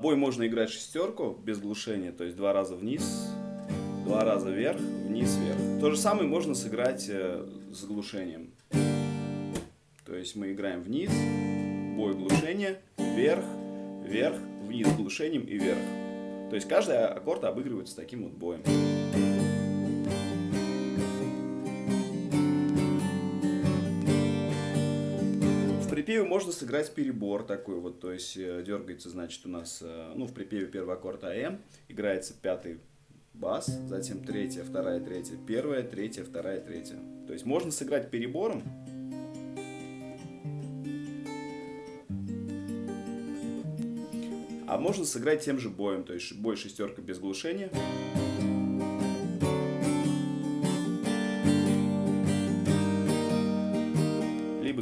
Бой можно играть шестерку без глушения, то есть два раза вниз, два раза вверх, вниз, вверх. То же самое можно сыграть э, с глушением. То есть мы играем вниз, бой глушение, вверх, вверх, вниз глушением и вверх. То есть каждый аккорд обыгрывается таким вот боем. Припеве можно сыграть перебор такой вот, то есть э, дергается, значит, у нас, э, ну, в припеве первый аккорд АМ, играется пятый бас, затем третья, вторая, третья, первая, третья, вторая, третья. То есть можно сыграть перебором, а можно сыграть тем же боем, то есть бой шестерка без глушения.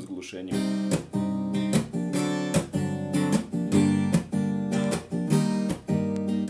с глушением.